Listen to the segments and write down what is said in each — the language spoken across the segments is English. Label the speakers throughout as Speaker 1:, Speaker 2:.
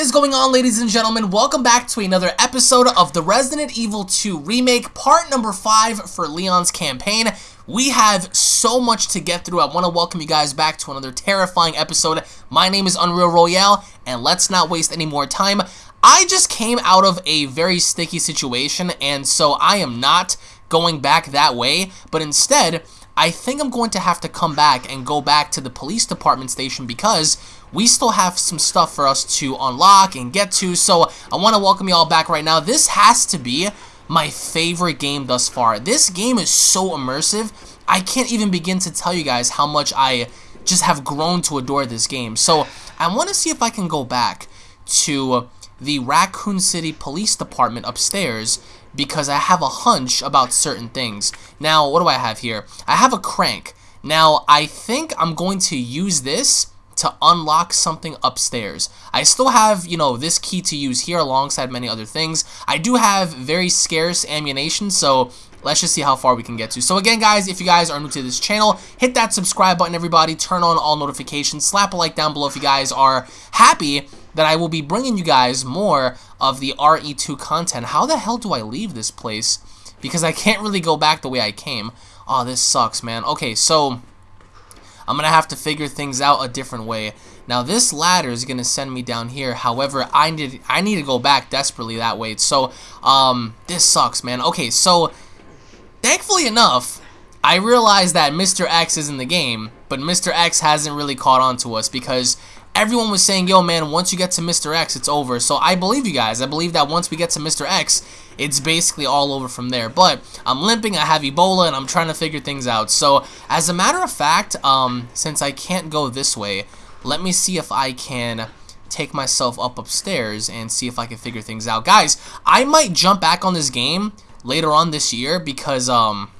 Speaker 1: is going on ladies and gentlemen? Welcome back to another episode of the Resident Evil 2 Remake, part number 5 for Leon's campaign. We have so much to get through. I want to welcome you guys back to another terrifying episode. My name is Unreal Royale, and let's not waste any more time. I just came out of a very sticky situation, and so I am not going back that way, but instead, I think I'm going to have to come back and go back to the police department station because we still have some stuff for us to unlock and get to. So I want to welcome you all back right now. This has to be my favorite game thus far. This game is so immersive. I can't even begin to tell you guys how much I just have grown to adore this game. So I want to see if I can go back to the Raccoon City Police Department upstairs because I have a hunch about certain things. Now, what do I have here? I have a crank. Now, I think I'm going to use this to unlock something upstairs. I still have, you know, this key to use here alongside many other things. I do have very scarce ammunition, so let's just see how far we can get to. So again, guys, if you guys are new to this channel, hit that subscribe button, everybody. Turn on all notifications. Slap a like down below if you guys are happy that I will be bringing you guys more of the RE2 content. How the hell do I leave this place? Because I can't really go back the way I came. Oh, this sucks, man. Okay, so I'm going to have to figure things out a different way. Now this ladder is going to send me down here. However, I need I need to go back desperately that way. So, um, this sucks, man. Okay, so thankfully enough, I realized that Mr. X is in the game, but Mr. X hasn't really caught on to us because everyone was saying, yo, man, once you get to Mr. X, it's over. So I believe you guys. I believe that once we get to Mr. X, it's basically all over from there. But I'm limping, I have Ebola, and I'm trying to figure things out. So as a matter of fact, um, since I can't go this way, let me see if I can take myself up upstairs and see if I can figure things out. Guys, I might jump back on this game later on this year because, um,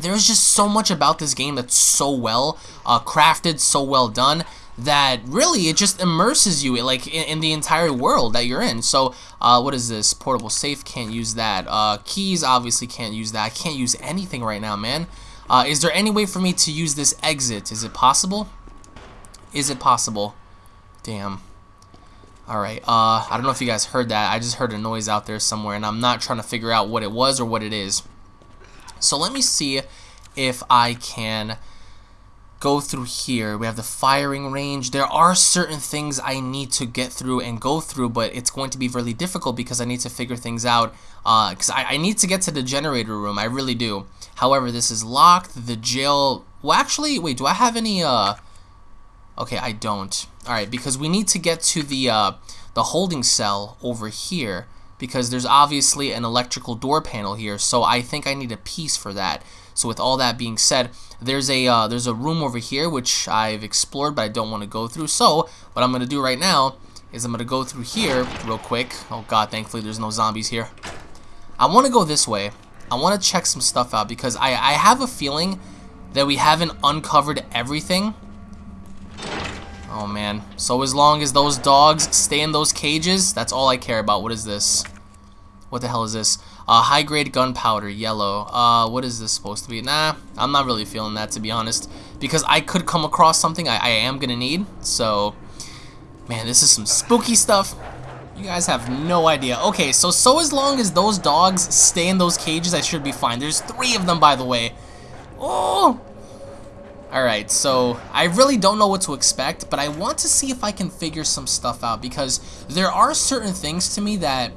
Speaker 1: there's just so much about this game that's so well uh, crafted, so well done that really it just immerses you like in, in, the entire world that you're in. So uh, what is this? Portable safe, can't use that. Uh, keys, obviously can't use that. I can't use anything right now, man. Uh, is there any way for me to use this exit? Is it possible? Is it possible? Damn. Alright, uh, I don't know if you guys heard that. I just heard a noise out there somewhere, and I'm not trying to figure out what it was or what it is. So let me see if I can go through here. We have the firing range. There are certain things I need to get through and go through, but it's going to be really difficult because I need to figure things out. Because uh, I, I need to get to the generator room. I really do. However, this is locked. The jail... Well, actually, wait, do I have any... uh? Okay, I don't. Alright, because we need to get to the, uh, the holding cell over here because there's obviously an electrical door panel here, so I think I need a piece for that. So with all that being said, there's a uh, there's a room over here which I've explored but I don't want to go through. So what I'm going to do right now is I'm going to go through here real quick. Oh god, thankfully there's no zombies here. I want to go this way. I want to check some stuff out because I, I have a feeling that we haven't uncovered everything. Oh man. So as long as those dogs stay in those cages, that's all I care about. What is this? What the hell is this? Uh, high grade gunpowder, yellow. Uh, what is this supposed to be? Nah, I'm not really feeling that to be honest. Because I could come across something I, I am gonna need. So, man, this is some spooky stuff. You guys have no idea. Okay, so so as long as those dogs stay in those cages, I should be fine. There's three of them, by the way. Oh! Alright, so I really don't know what to expect, but I want to see if I can figure some stuff out because there are certain things to me that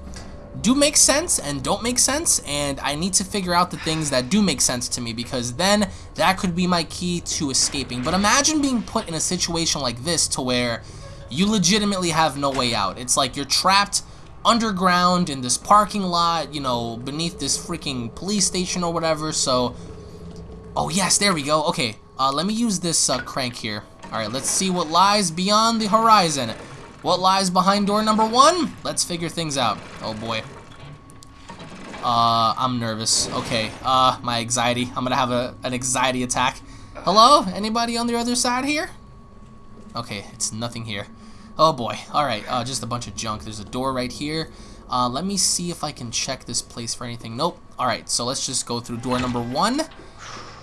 Speaker 1: do make sense and don't make sense and I need to figure out the things that do make sense to me because then that could be my key to escaping. But imagine being put in a situation like this to where you legitimately have no way out. It's like you're trapped underground in this parking lot, you know, beneath this freaking police station or whatever. So, oh yes, there we go. Okay, uh, let me use this uh, crank here. Alright, let's see what lies beyond the horizon. What lies behind door number one? Let's figure things out. Oh boy. Uh, I'm nervous. Okay, uh, my anxiety. I'm gonna have a, an anxiety attack. Hello? Anybody on the other side here? Okay, it's nothing here. Oh boy. Alright, uh, just a bunch of junk. There's a door right here. Uh, let me see if I can check this place for anything. Nope. Alright, so let's just go through door number one.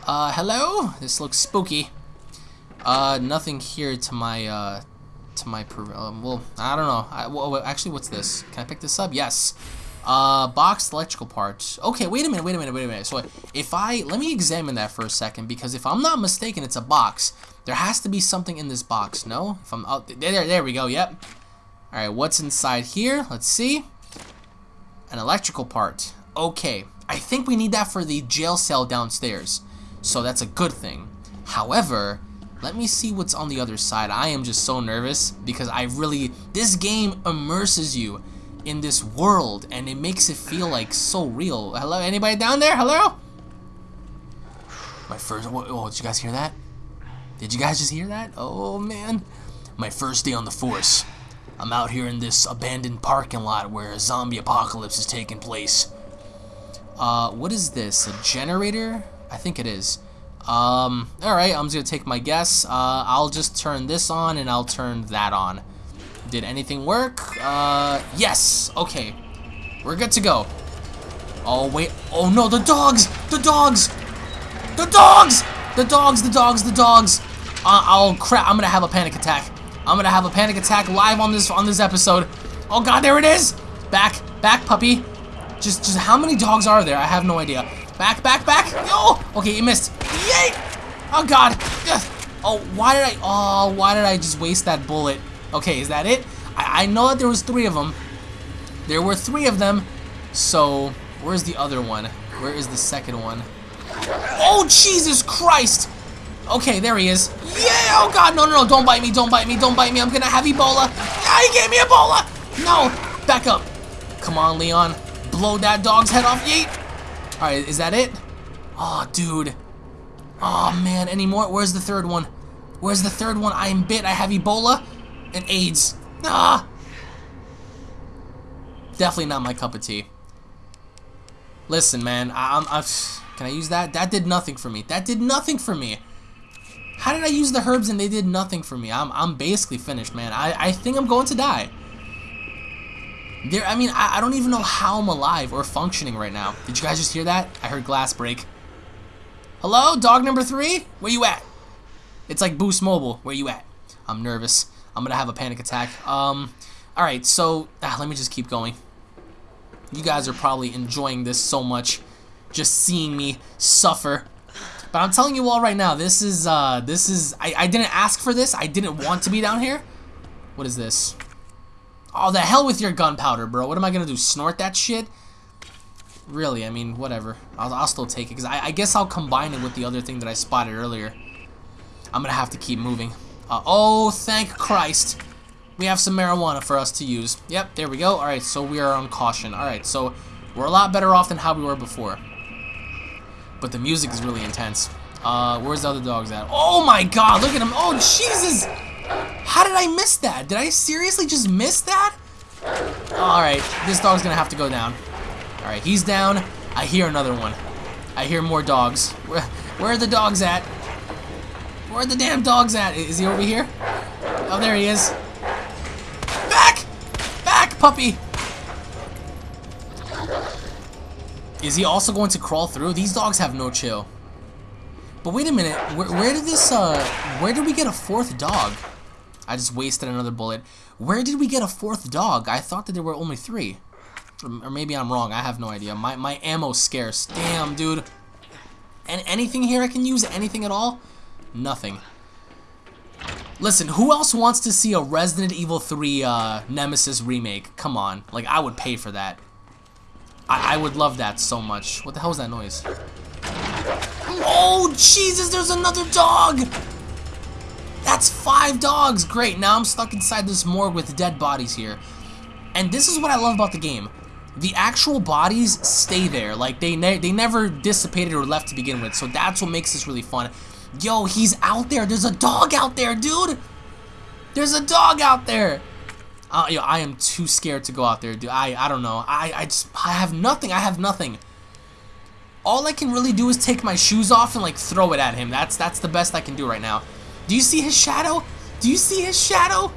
Speaker 1: Uh, hello? This looks spooky. Uh, nothing here to my, uh, to my um, well I don't know. I, well, actually what's this? Can I pick this up? Yes. Uh boxed electrical parts. Okay wait a minute wait a minute wait a minute. So if I let me examine that for a second because if I'm not mistaken it's a box. There has to be something in this box no? If I'm out oh, there there we go yep. All right what's inside here? Let's see. An electrical part. Okay I think we need that for the jail cell downstairs. So that's a good thing. However let me see what's on the other side. I am just so nervous because I really... This game immerses you in this world and it makes it feel like so real. Hello? Anybody down there? Hello? My first... Oh, did you guys hear that? Did you guys just hear that? Oh, man. My first day on the force. I'm out here in this abandoned parking lot where a zombie apocalypse is taking place. Uh, what is this? A generator? I think it is. Um, alright, I'm just gonna take my guess. Uh, I'll just turn this on and I'll turn that on. Did anything work? Uh, yes! Okay. We're good to go. Oh, wait. Oh, no, the dogs! The dogs! The dogs! The dogs, the dogs, the dogs! Uh, oh, crap. I'm gonna have a panic attack. I'm gonna have a panic attack live on this on this episode. Oh, God, there it is! Back, back, puppy. Just, just how many dogs are there? I have no idea. Back, back, back! Oh! Okay, you missed. Yay! Oh god! Oh, why did I? Oh, why did I just waste that bullet? Okay, is that it? I, I know that there was three of them. There were three of them. So, where's the other one? Where is the second one? Oh, Jesus Christ! Okay, there he is. Yeah! Oh god, no, no, no! Don't bite me! Don't bite me! Don't bite me! I'm gonna have Ebola! Ah, he gave me Ebola! No! Back up! Come on, Leon. Blow that dog's head off. Yeet! Alright, is that it? Oh, dude. Oh man, any more? Where's the third one? Where's the third one? I am bit. I have Ebola and AIDS. Ah! Definitely not my cup of tea. Listen, man. I, I'm, I'm, can I use that? That did nothing for me. That did nothing for me. How did I use the herbs and they did nothing for me? I'm, I'm basically finished, man. I, I think I'm going to die. There, I mean, I, I don't even know how I'm alive or functioning right now. Did you guys just hear that? I heard glass break. Hello, dog number three? Where you at? It's like Boost Mobile. Where you at? I'm nervous. I'm gonna have a panic attack. Um, alright, so, ah, let me just keep going. You guys are probably enjoying this so much. Just seeing me suffer. But I'm telling you all right now, this is, uh, this is, I, I didn't ask for this. I didn't want to be down here. What is this? Oh, the hell with your gunpowder, bro. What am I gonna do, snort that shit? Really, I mean, whatever. I'll, I'll still take it, because I, I, guess I'll combine it with the other thing that I spotted earlier. I'm going to have to keep moving. Uh, oh, thank Christ. We have some marijuana for us to use. Yep, there we go. Alright, so we are on caution. Alright, so we're a lot better off than how we were before. But the music is really intense. Uh, where's the other dogs at? Oh my god, look at him. Oh, Jesus. How did I miss that? Did I seriously just miss that? Alright, this dog's gonna have to go down. Alright, he's down. I hear another one. I hear more dogs. Where, where are the dogs at? Where are the damn dogs at? Is he over here? Oh, there he is. Back! Back, puppy! Is he also going to crawl through? These dogs have no chill. But wait a minute, where, where did this, uh, where did we get a fourth dog? I just wasted another bullet. Where did we get a fourth dog? I thought that there were only three. Or maybe I'm wrong. I have no idea. My, my ammo's scarce. Damn, dude. And anything here I can use? Anything at all? Nothing. Listen, who else wants to see a Resident Evil 3 uh, Nemesis remake? Come on. Like, I would pay for that. I, I would love that so much. What the hell is that noise? Oh, Jesus, there's another dog! That's five dogs! Great, now I'm stuck inside this morgue with dead bodies here. And this is what I love about the game the actual bodies stay there. Like, they, ne they never dissipated or left to begin with. So that's what makes this really fun. Yo, he's out there. There's a dog out there, dude. There's a dog out there. Uh, yo, I am too scared to go out there, dude. I, I don't know. I, I just, I have nothing. I have nothing. All I can really do is take my shoes off and, like, throw it at him. That's, that's the best I can do right now. Do you see his shadow? Do you see his shadow?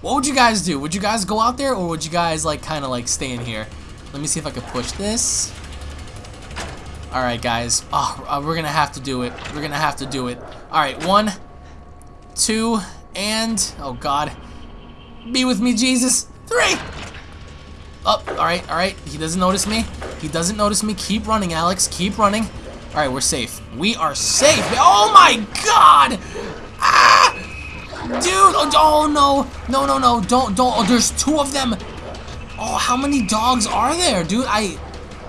Speaker 1: What would you guys do? Would you guys go out there or would you guys like kind of like stay in here? Let me see if I can push this. Alright guys. Oh, we're gonna have to do it. We're gonna have to do it. Alright, one, two, and oh god. Be with me, Jesus. Three. Up. Oh, all right, all right. He doesn't notice me. He doesn't notice me. Keep running, Alex. Keep running. All right, we're safe. We are safe. Oh my god! Dude, oh, oh no. No, no, no. Don't, don't. Oh, there's two of them. Oh, how many dogs are there, dude? I,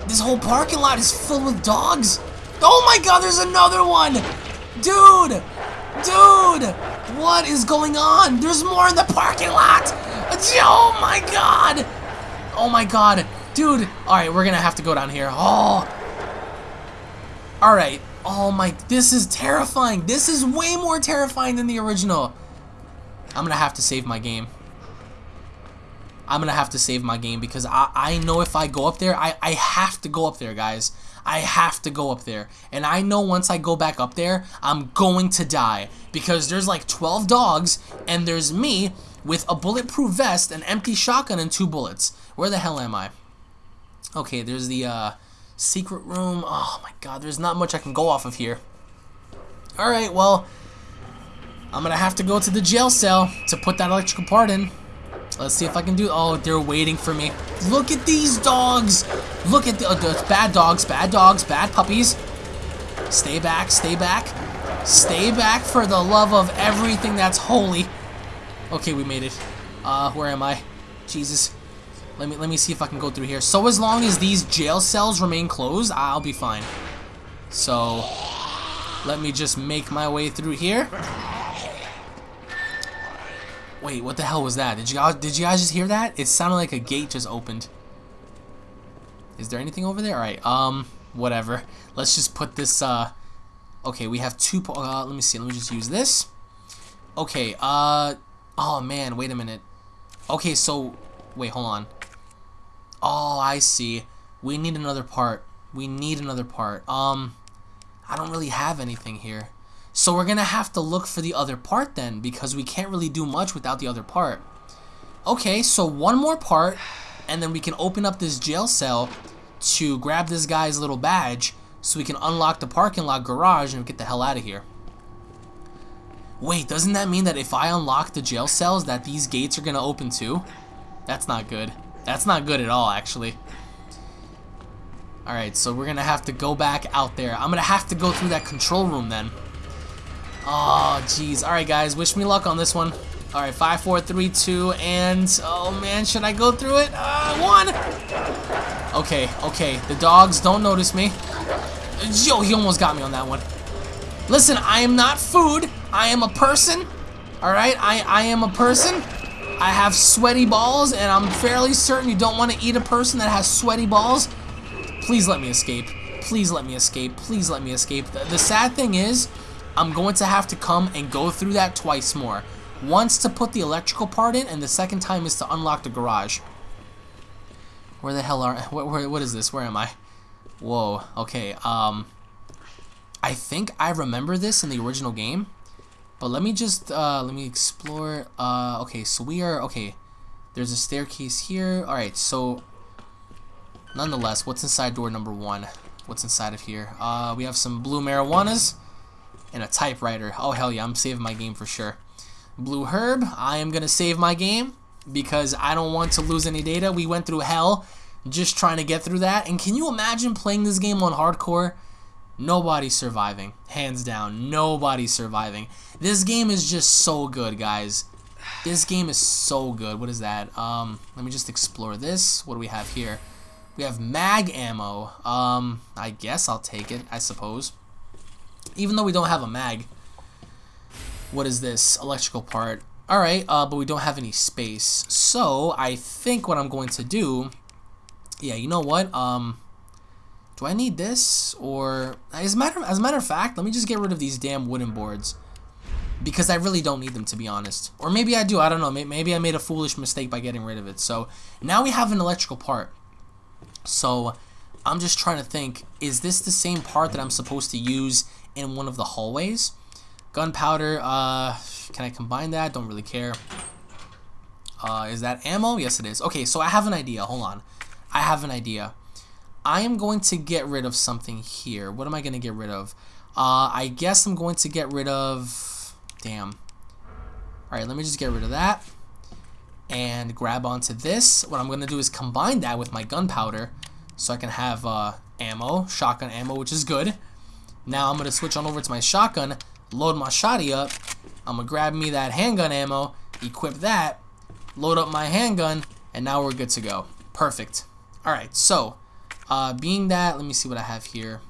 Speaker 1: this whole parking lot is filled with dogs. Oh my god, there's another one. Dude, dude, what is going on? There's more in the parking lot. Oh my god. Oh my god. Dude, alright, we're gonna have to go down here. Oh. Alright. Oh my, this is terrifying. This is way more terrifying than the original. I'm gonna have to save my game. I'm gonna have to save my game because I, I know if I go up there, I, I have to go up there, guys. I have to go up there. And I know once I go back up there, I'm going to die. Because there's like 12 dogs, and there's me with a bulletproof vest, an empty shotgun, and two bullets. Where the hell am I? Okay, there's the uh, secret room. Oh my god, there's not much I can go off of here. Alright, well, I'm gonna have to go to the jail cell to put that electrical part in. Let's see if I can do. Oh, they're waiting for me. Look at these dogs. Look at the, the bad dogs, bad dogs, bad puppies. Stay back, stay back. Stay back for the love of everything that's holy. Okay, we made it. Uh, where am I? Jesus. Let me let me see if I can go through here. So as long as these jail cells remain closed, I'll be fine. So let me just make my way through here. Wait, what the hell was that? Did you guys, did you guys just hear that? It sounded like a gate just opened. Is there anything over there? All right, um, whatever. Let's just put this, uh, okay, we have two, uh, let me see, let me just use this. Okay, uh, oh man, wait a minute. Okay, so, wait, hold on. Oh, I see. We need another part. We need another part. Um, I don't really have anything here. So we're going to have to look for the other part then because we can't really do much without the other part. Okay, so one more part and then we can open up this jail cell to grab this guy's little badge so we can unlock the parking lot garage and get the hell out of here. Wait, doesn't that mean that if I unlock the jail cells that these gates are going to open too? That's not good. That's not good at all, actually. Alright, so we're to have to go back out there. I'm to have to go through that control room then. Oh, jeez. Alright, guys. Wish me luck on this one. Alright, five, four, three, two, and... Oh, man. Should I go through it? Uh, one! Okay, okay. The dogs don't notice me. Yo, he almost got me on that one. Listen, I am not food. I am a person. Alright? I, I am a person. I have sweaty balls, and I'm fairly certain you don't want to eat a person that has sweaty balls. Please let me escape. Please let me escape. Please let me escape. The, the sad thing is... I'm going to have to come and go through that twice more. Once to put the electrical part in, and the second time is to unlock the garage. Where the hell are... Where, where, what is this? Where am I? Whoa. Okay. Um, I think I remember this in the original game. But let me just... Uh, let me explore... Uh, okay, so we are... Okay. There's a staircase here. Alright, so... Nonetheless, what's inside door number one? What's inside of here? Uh, we have some blue marijuanas and a typewriter. Oh, hell yeah, I'm saving my game for sure. Blue Herb, I am going to save my game because I don't want to lose any data. We went through hell just trying to get through that. And can you imagine playing this game on hardcore? Nobody's surviving. Hands down, nobody's surviving. This game is just so good, guys. This game is so good. What is that? Um, let me just explore this. What do we have here? We have mag ammo. Um, I guess I'll take it, I suppose. Even though we don't have a mag. What is this? Electrical part. Alright, uh, but we don't have any space. So, I think what I'm going to do... Yeah, you know what? Um, do I need this? Or... As a, matter, as a matter of fact, let me just get rid of these damn wooden boards. Because I really don't need them, to be honest. Or maybe I do, I don't know. Maybe I made a foolish mistake by getting rid of it. So, now we have an electrical part. So, I'm just trying to think, is this the same part that I'm supposed to use in one of the hallways. Gunpowder, uh, can I combine that? Don't really care. Uh, is that ammo? Yes, it is. Okay, so I have an idea. Hold on. I have an idea. I am going to get rid of something here. What am I going to get rid of? Uh, I guess I'm going to get rid of... Damn. Alright, let me just get rid of that. And grab onto this. What I'm going to do is combine that with my gunpowder. So I can have uh, ammo, shotgun ammo, which is good. Now I'm going to switch on over to my shotgun, load my shotty up. I'm going to grab me that handgun ammo, equip that, load up my handgun, and now we're good to go. Perfect. Alright, so, uh, being that, let me see what I have here.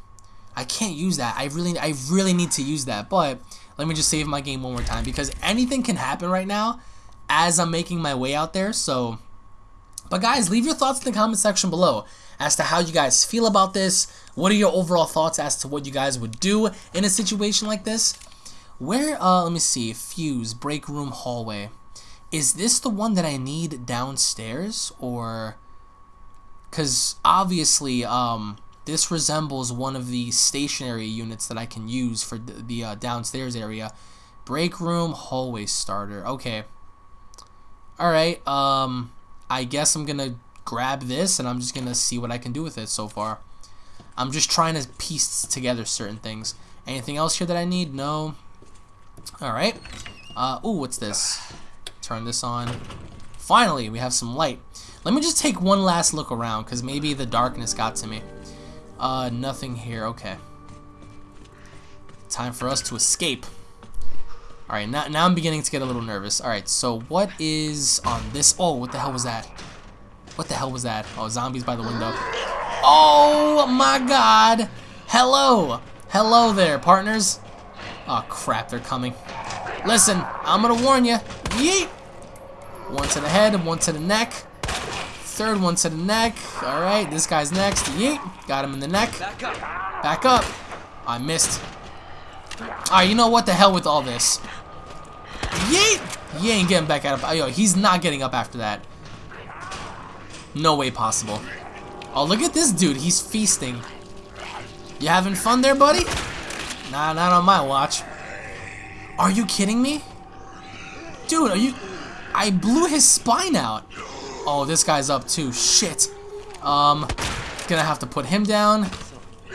Speaker 1: I can't use that. I really, I really need to use that, but let me just save my game one more time because anything can happen right now as I'm making my way out there. So, but guys, leave your thoughts in the comment section below as to how you guys feel about this. What are your overall thoughts as to what you guys would do in a situation like this? Where, uh, let me see, fuse, break room, hallway. Is this the one that I need downstairs or, because obviously, um, this resembles one of the stationary units that I can use for the, the uh, downstairs area. Break room, hallway starter. Okay. Alright, um, I guess I'm gonna grab this and I'm just gonna see what I can do with it so far. I'm just trying to piece together certain things. Anything else here that I need? No. Alright. Uh, ooh, what's this? Turn this on. Finally, we have some light. Let me just take one last look around, because maybe the darkness got to me. Uh, nothing here. Okay. Time for us to escape. Alright, now, now I'm beginning to get a little nervous. Alright, so what is on this? Oh, what the hell was that? What the hell was that? Oh, zombies by the window. Oh my god! Hello! Hello there, partners. Oh crap, they're coming. Listen, I'm gonna warn you. Yeet! One to the head, one to the neck. Third one to the neck. Alright, this guy's next. Yeet! Got him in the neck. Back up. Back up. I missed. Alright, you know what the hell with all this. Yeet! He ain't getting back up. Yo, he's not getting up after that. No way possible. Oh, look at this dude. He's feasting. You having fun there, buddy? Nah, not on my watch. Are you kidding me? Dude, are you... I blew his spine out. Oh, this guy's up too. Shit. Um, gonna have to put him down.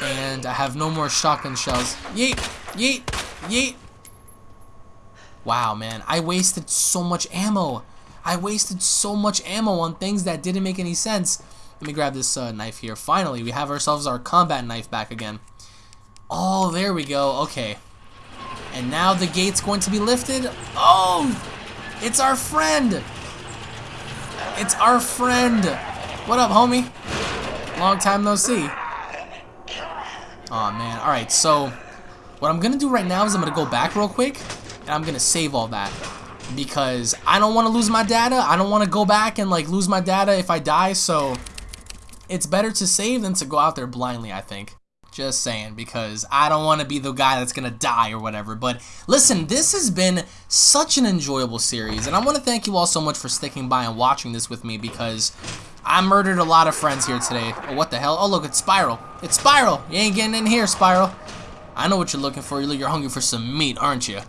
Speaker 1: And I have no more shotgun shells. Yeet, yeet, yeet. Wow, man. I wasted so much ammo. I wasted so much ammo on things that didn't make any sense. Let me grab this uh, knife here. Finally, we have ourselves our combat knife back again. Oh, there we go. Okay. And now the gate's going to be lifted. Oh! It's our friend! It's our friend! What up, homie? Long time no see. Oh man. Alright, so what I'm gonna do right now is I'm gonna go back real quick and I'm gonna save all that because I don't want to lose my data. I don't want to go back and like lose my data if I die. So it's better to save than to go out there blindly, I think. Just saying, because I don't want to be the guy that's going to die or whatever. But listen, this has been such an enjoyable series, and I want to thank you all so much for sticking by and watching this with me because I murdered a lot of friends here today. Oh, what the hell? Oh, look, it's Spiral. It's Spiral. You ain't getting in here, Spiral. I know what you're looking for. You're hungry for some meat, aren't you?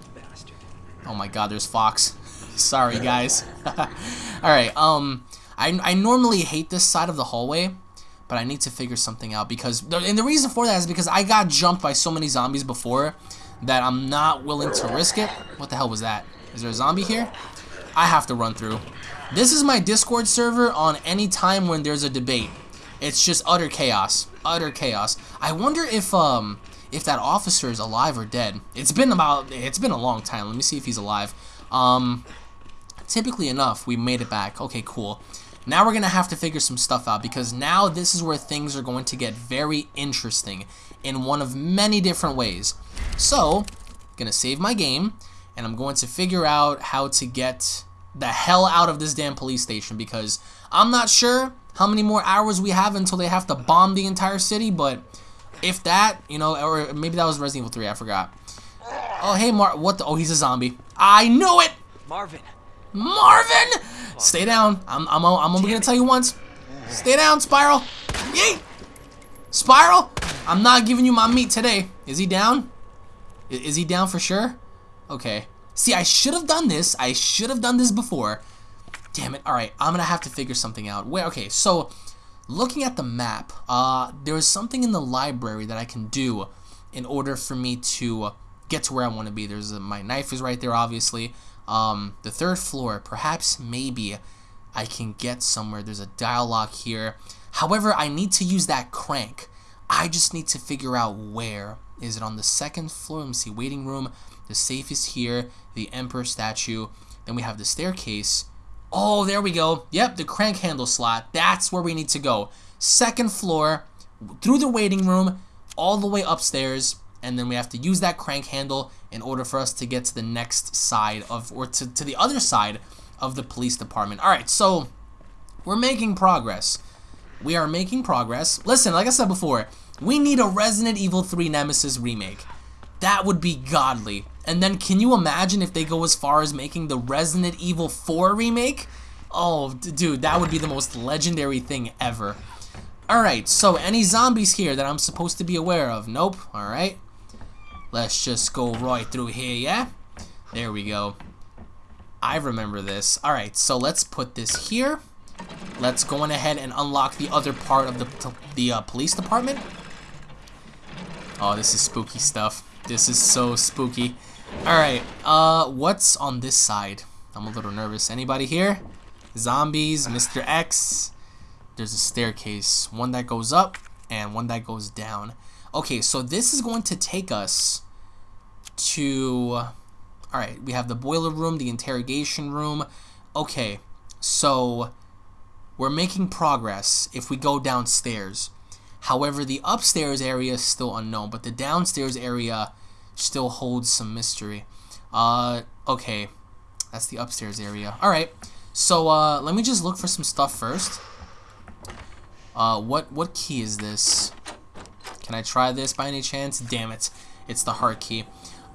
Speaker 1: Oh my god, there's Fox. Sorry, guys. Alright, um, I, I normally hate this side of the hallway, but I need to figure something out because, and the reason for that is because I got jumped by so many zombies before that I'm not willing to risk it. What the hell was that? Is there a zombie here? I have to run through. This is my Discord server on any time when there's a debate. It's just utter chaos. Utter chaos. I wonder if, um, if that officer is alive or dead. It's been about, it's been a long time. Let me see if he's alive. Um, typically enough, we made it back. Okay, cool. Now we're going to have to figure some stuff out because now this is where things are going to get very interesting in one of many different ways. So, going to save my game and I'm going to figure out how to get the hell out of this damn police station because I'm not sure how many more hours we have until they have to bomb the entire city, but if that, you know, or maybe that was Resident Evil 3, I forgot. Oh, hey, Mar- what the- oh, he's a zombie. I knew it!
Speaker 2: Marvin.
Speaker 1: Marvin! Stay down. I'm, I'm, I'm only gonna tell you once. Stay down, Spiral. Yeet! Spiral, I'm not giving you my meat today. Is he down? Is he down for sure? Okay. See, I should have done this. I should have done this before. Damn it. Alright, I'm gonna have to figure something out. Where? Okay, so looking at the map, uh, there is something in the library that I can do in order for me to get to where I want to be. There's a, my knife is right there, obviously. Um, the third floor, perhaps, maybe, I can get somewhere. There's a dialogue here. However, I need to use that crank. I just need to figure out where. Is it on the second floor? Let me see. Waiting room. The safe is here. The Emperor statue. Then we have the staircase. Oh, there we go. Yep, the crank handle slot. That's where we need to go. Second floor, through the waiting room, all the way upstairs, and then we have to use that crank handle in order for us to get to the next side of, or to, to the other side of the police department. All right, so we're making progress. We are making progress. Listen, like I said before, we need a Resident Evil 3 Nemesis remake. That would be godly. And then can you imagine if they go as far as making the Resident Evil 4 remake? Oh, dude, that would be the most legendary thing ever. Alright, so any zombies here that I'm supposed to be aware of? Nope, alright. Let's just go right through here, yeah? There we go. I remember this. Alright, so let's put this here. Let's go on ahead and unlock the other part of the, the uh, police department. Oh, this is spooky stuff. This is so spooky. Alright, uh, what's on this side? I'm a little nervous. Anybody here? Zombies, Mr. X. There's a staircase. One that goes up and one that goes down. Okay, so this is going to take us to... Alright, we have the boiler room, the interrogation room. Okay, so we're making progress if we go downstairs. However, the upstairs area is still unknown, but the downstairs area still holds some mystery. Uh, okay. That's the upstairs area. Alright. So, uh, let me just look for some stuff first. Uh, what, what key is this? Can I try this by any chance? Damn it. It's the heart key.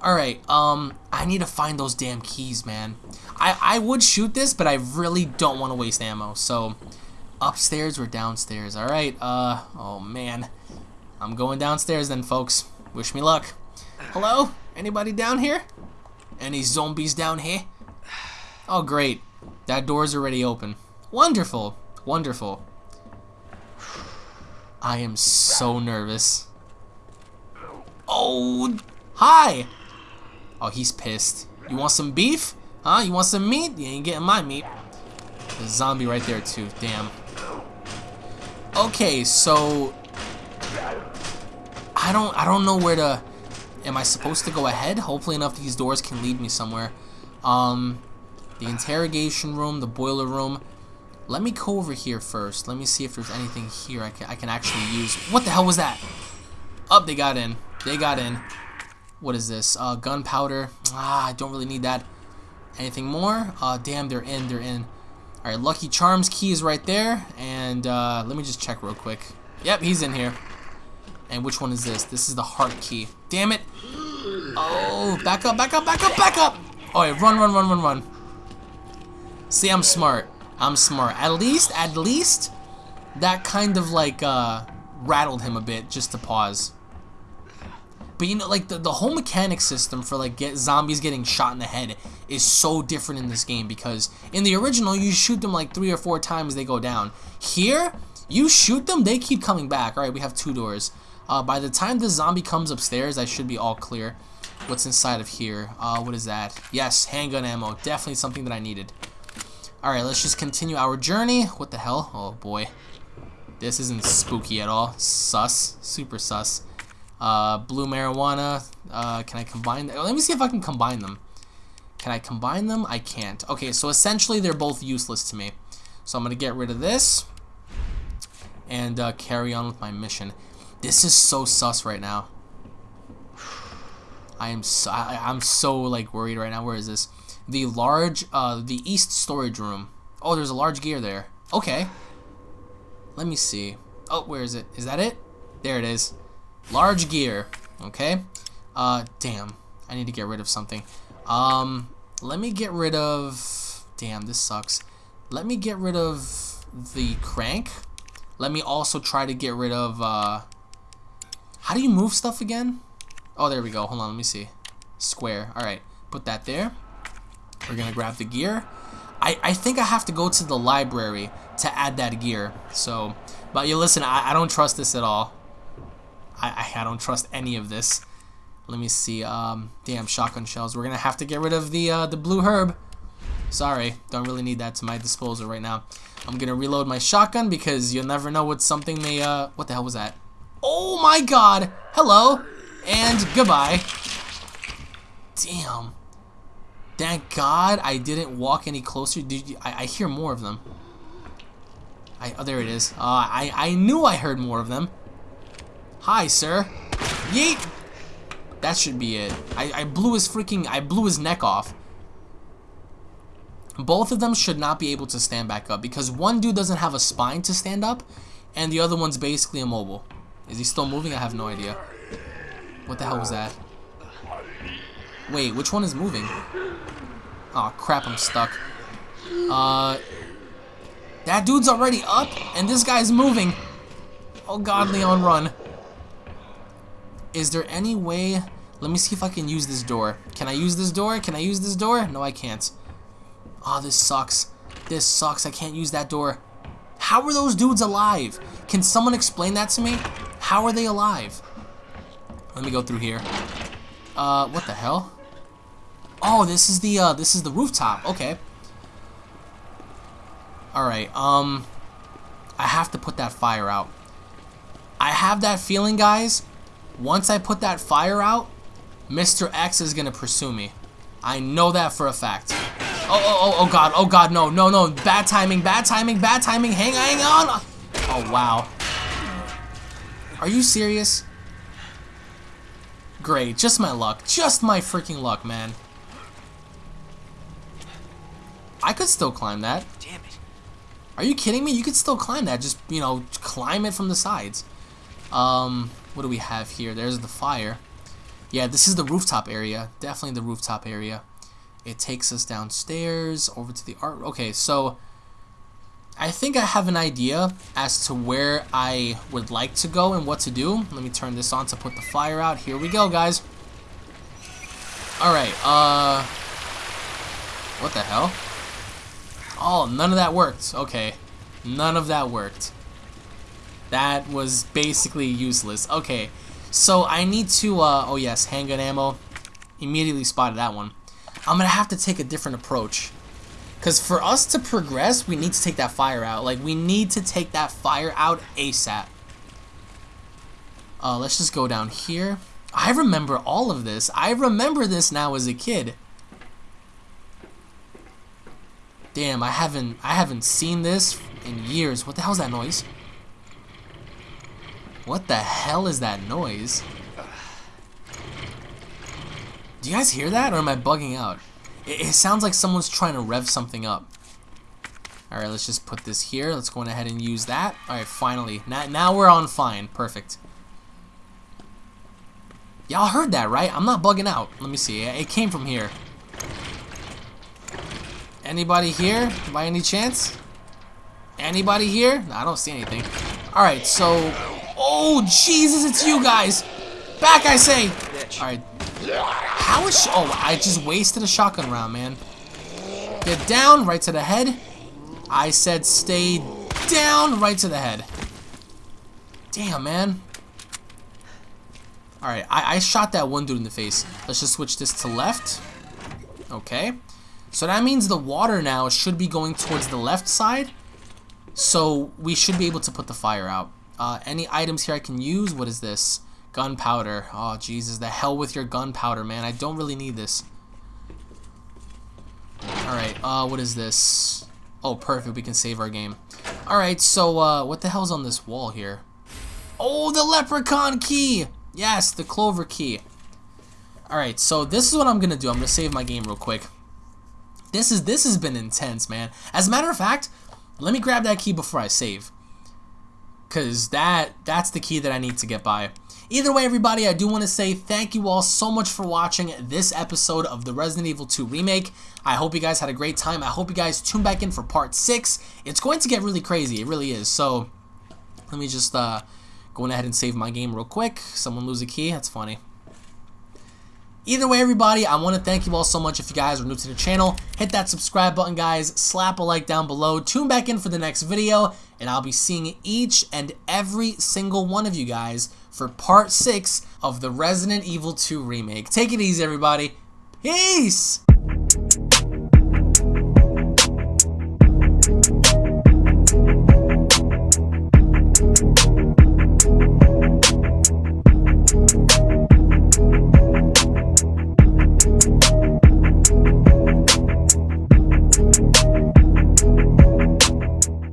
Speaker 1: Alright, um, I need to find those damn keys, man. I, I would shoot this, but I really don't want to waste ammo. So, upstairs or downstairs? Alright, uh, oh man. I'm going downstairs then, folks. Wish me luck. Hello? Anybody down here? Any zombies down here? Oh, great. That door's already open. Wonderful. Wonderful. I am so nervous. Oh, hi. Oh, he's pissed. You want some beef? Huh? You want some meat? You ain't getting my meat. The zombie right there, too. Damn. Okay, so... I don't, I don't know where to... Am I supposed to go ahead? Hopefully enough these doors can lead me somewhere. Um, the interrogation room, the boiler room. Let me go over here first. Let me see if there's anything here I can, I can actually use. What the hell was that? Up, oh, they got in. They got in. What is this? Uh, gunpowder. Ah, I don't really need that. Anything more? Uh, damn, they're in. They're in. All right, Lucky Charms key is right there. And uh, let me just check real quick. Yep, he's in here. And which one is this? This is the heart key. Damn it. Oh, back up, back up, back up, back up. Oh, run, run, run, run, run. See, I'm smart. I'm smart. At least, at least, that kind of like uh, rattled him a bit just to pause. But you know, like the, the whole mechanic system for like get zombies getting shot in the head is so different in this game because in the original you shoot them like three or four times they go down. Here, you shoot them, they keep coming back. Alright, we have two doors. Uh, by the time the zombie comes upstairs, I should be all clear. What's inside of here? Uh, what is that? Yes, handgun ammo. Definitely something that I needed. Alright, let's just continue our journey. What the hell? Oh, boy. This isn't spooky at all. Sus. Super sus. Uh, blue marijuana. Uh, can I combine them? Let me see if I can combine them. Can I combine them? I can't. Okay, so essentially they're both useless to me. So I'm going to get rid of this and uh, carry on with my mission. This is so sus right now. I am so, I, I'm so like worried right now. Where is this? The large, uh, the east storage room. Oh, there's a large gear there. Okay. Let me see. Oh, where is it? Is that it? There it is. Large gear. Okay. Uh, damn. I need to get rid of something. Um, let me get rid of... Damn, this sucks. Let me get rid of the crank. Let me also try to get rid of, uh, how do you move stuff again? Oh, there we go. Hold on, let me see. Square. Alright, put that there. We're going to grab the gear. I, I think I have to go to the library to add that gear. So, but you listen, I, I don't trust this at all. I, I, I don't trust any of this. Let me see. Um, damn, shotgun shells. We're going to have to get rid of the, uh, the blue herb. Sorry, don't really need that to my disposal right now. I'm going to reload my shotgun because you'll never know what something may, uh, what the hell was that? Oh my god! Hello! And goodbye. Damn. Thank God I didn't walk any closer. Dude, I, I hear more of them. I, oh, there it is. Uh, I, I knew I heard more of them. Hi, sir. Yeet! That should be it. I, I blew his freaking, I blew his neck off. Both of them should not be able to stand back up because one dude doesn't have a spine to stand up and the other one's basically immobile. Is he still moving? I have no idea. What the hell was that? Wait, which one is moving? Oh crap, I'm stuck. Uh, that dude's already up, and this guy's moving. Oh god, Leon, run. Is there any way... Let me see if I can use this door. Can I use this door? Can I use this door? No, I can't. Oh, this sucks. This sucks. I can't use that door. How are those dudes alive? Can someone explain that to me? How are they alive? Let me go through here. Uh, what the hell? Oh, this is the, uh, this is the rooftop. Okay. Alright, um... I have to put that fire out. I have that feeling, guys. Once I put that fire out, Mr. X is gonna pursue me. I know that for a fact. Oh, oh, oh, oh, God. Oh, God, no, no, no. Bad timing, bad timing, bad timing. Hang, hang on. Oh, wow. Are you serious? Great, just my luck. Just my freaking luck, man. I could still climb that. Damn it. Are you kidding me? You could still climb that. Just, you know, climb it from the sides. Um, what do we have here? There's the fire. Yeah, this is the rooftop area. Definitely the rooftop area. It takes us downstairs, over to the art. Okay, so I think I have an idea as to where I would like to go and what to do. Let me turn this on to put the fire out. Here we go, guys. Alright, uh... What the hell? Oh, none of that worked. Okay. None of that worked. That was basically useless. Okay, so I need to, uh, oh yes, handgun ammo. Immediately spotted that one. I'm gonna have to take a different approach. Because for us to progress, we need to take that fire out. Like, we need to take that fire out ASAP. Uh, let's just go down here. I remember all of this. I remember this now as a kid. Damn, I haven't I haven't seen this in years. What the hell is that noise? What the hell is that noise? Do you guys hear that or am I bugging out? It, it sounds like someone's trying to rev something up. Alright, let's just put this here. Let's go ahead and use that. Alright, finally. Now, now we're on fine. Perfect. Y'all heard that, right? I'm not bugging out. Let me see. It came from here. Anybody here by any chance? Anybody here? No, I don't see anything. Alright, so... Oh, Jesus, it's you guys! Back, I say! Alright, how is... Oh, I just wasted a shotgun round, man. Get down, right to the head. I said stay down, right to the head. Damn, man. Alright, I, I shot that one dude in the face. Let's just switch this to left. Okay. So that means the water now should be going towards the left side. So we should be able to put the fire out. Uh, any items here I can use? What is this? Gunpowder. Oh, Jesus. The hell with your gunpowder, man. I don't really need this. Alright, uh, what is this? Oh, perfect. We can save our game. Alright, so, uh, what the hell's on this wall here? Oh, the leprechaun key! Yes, the clover key. Alright, so this is what I'm gonna do. I'm gonna save my game real quick. This is this has been intense, man. As a matter of fact, let me grab that key before I save. Cause that that's the key that I need to get by. Either way, everybody, I do want to say thank you all so much for watching this episode of the Resident Evil 2 Remake. I hope you guys had a great time. I hope you guys tune back in for part 6. It's going to get really crazy. It really is. So, let me just uh, go ahead and save my game real quick. Someone lose a key. That's funny. Either way, everybody, I want to thank you all so much if you guys are new to the channel. Hit that subscribe button, guys. Slap a like down below. Tune back in for the next video, and I'll be seeing each and every single one of you guys for part 6 of the Resident Evil 2 remake. Take it easy, everybody. Peace!